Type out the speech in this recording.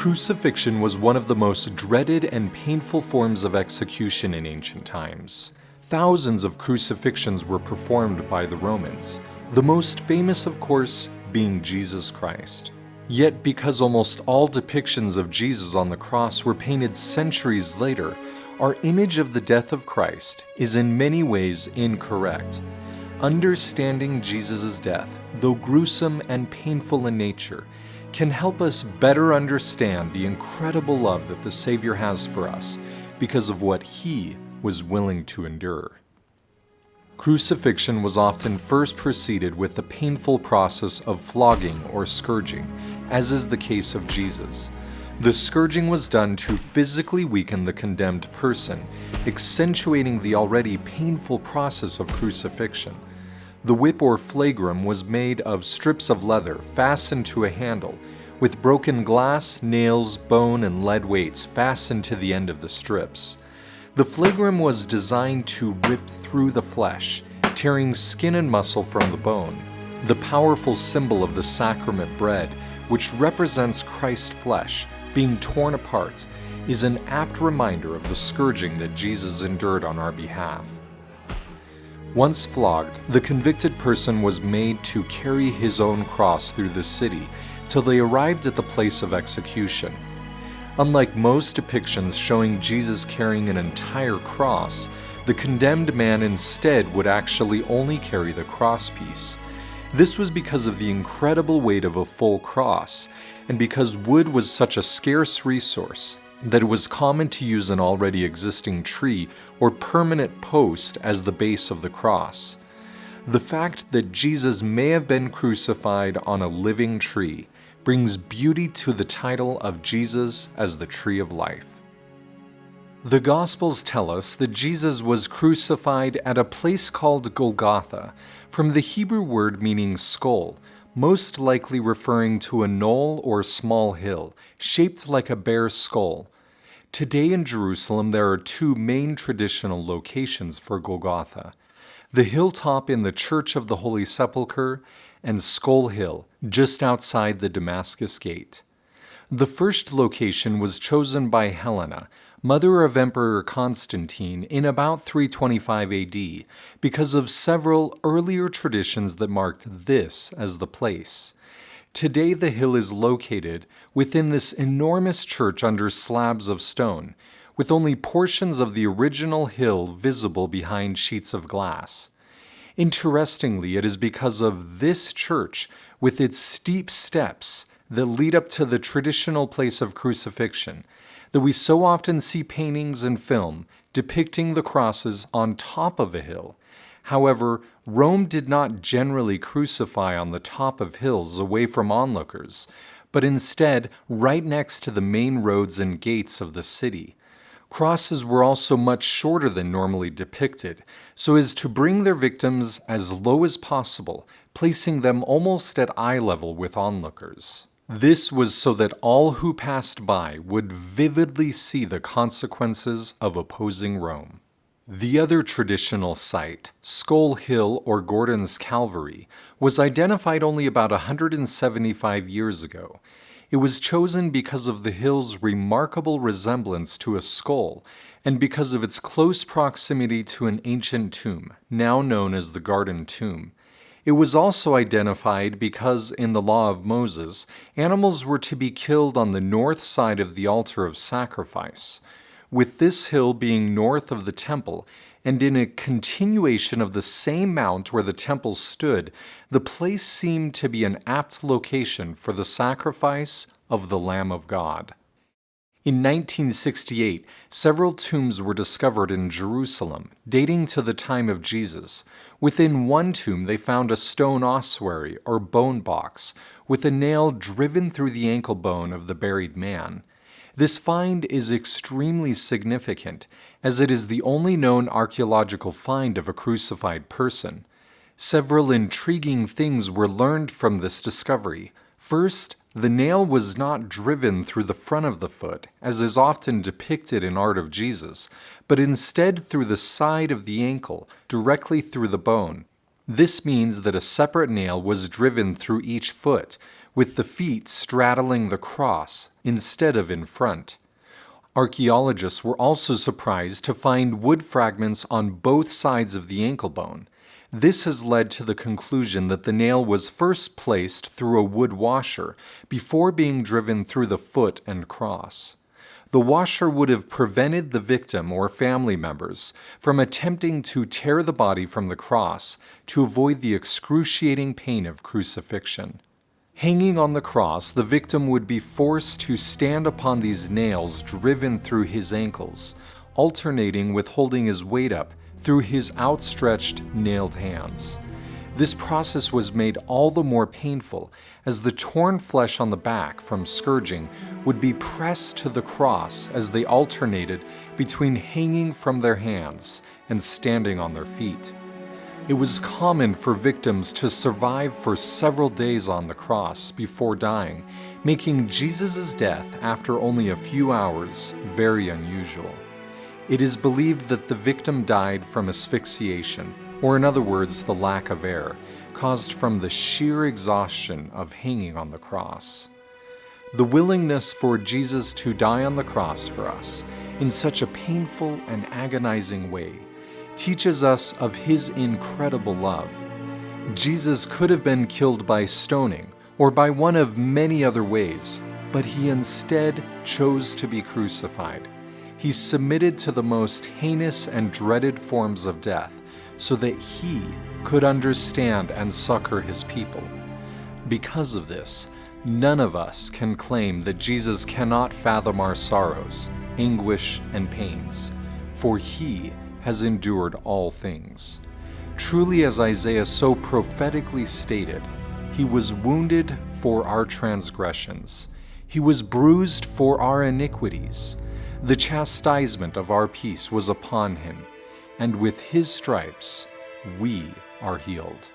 Crucifixion was one of the most dreaded and painful forms of execution in ancient times. Thousands of crucifixions were performed by the Romans, the most famous, of course, being Jesus Christ. Yet, because almost all depictions of Jesus on the cross were painted centuries later, our image of the death of Christ is in many ways incorrect. Understanding Jesus' death, though gruesome and painful in nature, can help us better understand the incredible love that the Savior has for us because of what He was willing to endure. Crucifixion was often first preceded with the painful process of flogging or scourging, as is the case of Jesus. The scourging was done to physically weaken the condemned person, accentuating the already painful process of crucifixion. The whip or flagrum was made of strips of leather fastened to a handle, with broken glass, nails, bone, and lead weights fastened to the end of the strips. The flagrum was designed to rip through the flesh, tearing skin and muscle from the bone. The powerful symbol of the sacrament bread, which represents Christ's flesh, being torn apart, is an apt reminder of the scourging that Jesus endured on our behalf. Once flogged, the convicted person was made to carry his own cross through the city till they arrived at the place of execution. Unlike most depictions showing Jesus carrying an entire cross, the condemned man instead would actually only carry the crosspiece. This was because of the incredible weight of a full cross, and because wood was such a scarce resource, that it was common to use an already existing tree or permanent post as the base of the cross. The fact that Jesus may have been crucified on a living tree brings beauty to the title of Jesus as the Tree of Life. The Gospels tell us that Jesus was crucified at a place called Golgotha, from the Hebrew word meaning skull, most likely referring to a knoll or small hill, shaped like a bear's skull. Today in Jerusalem there are two main traditional locations for Golgotha. The hilltop in the Church of the Holy Sepulchre and Skull Hill, just outside the Damascus Gate. The first location was chosen by Helena, mother of Emperor Constantine, in about 325 AD because of several earlier traditions that marked this as the place. Today the hill is located within this enormous church under slabs of stone, with only portions of the original hill visible behind sheets of glass. Interestingly, it is because of this church, with its steep steps that lead up to the traditional place of crucifixion, that we so often see paintings and film depicting the crosses on top of a hill. However, Rome did not generally crucify on the top of hills away from onlookers, but instead right next to the main roads and gates of the city. Crosses were also much shorter than normally depicted, so as to bring their victims as low as possible, placing them almost at eye level with onlookers. This was so that all who passed by would vividly see the consequences of opposing Rome. The other traditional site, Skull Hill or Gordon's Calvary, was identified only about 175 years ago. It was chosen because of the hill's remarkable resemblance to a skull and because of its close proximity to an ancient tomb, now known as the Garden Tomb. It was also identified because in the Law of Moses, animals were to be killed on the north side of the altar of sacrifice, with this hill being north of the temple and in a continuation of the same mount where the temple stood, the place seemed to be an apt location for the sacrifice of the Lamb of God. In 1968, several tombs were discovered in Jerusalem, dating to the time of Jesus, Within one tomb, they found a stone ossuary or bone box with a nail driven through the ankle bone of the buried man. This find is extremely significant, as it is the only known archaeological find of a crucified person. Several intriguing things were learned from this discovery. First, the nail was not driven through the front of the foot, as is often depicted in art of Jesus, but instead through the side of the ankle, directly through the bone. This means that a separate nail was driven through each foot, with the feet straddling the cross instead of in front. Archaeologists were also surprised to find wood fragments on both sides of the ankle bone. This has led to the conclusion that the nail was first placed through a wood washer before being driven through the foot and cross. The washer would have prevented the victim or family members from attempting to tear the body from the cross to avoid the excruciating pain of crucifixion. Hanging on the cross, the victim would be forced to stand upon these nails driven through his ankles, alternating with holding his weight up through his outstretched, nailed hands. This process was made all the more painful as the torn flesh on the back from scourging would be pressed to the cross as they alternated between hanging from their hands and standing on their feet. It was common for victims to survive for several days on the cross before dying, making Jesus' death after only a few hours very unusual. It is believed that the victim died from asphyxiation, or in other words, the lack of air, caused from the sheer exhaustion of hanging on the cross. The willingness for Jesus to die on the cross for us in such a painful and agonizing way teaches us of his incredible love. Jesus could have been killed by stoning or by one of many other ways, but he instead chose to be crucified. He submitted to the most heinous and dreaded forms of death so that he could understand and succor his people. Because of this, none of us can claim that Jesus cannot fathom our sorrows, anguish, and pains, for he has endured all things. Truly, as Isaiah so prophetically stated, he was wounded for our transgressions, he was bruised for our iniquities. The chastisement of our peace was upon him, and with his stripes we are healed.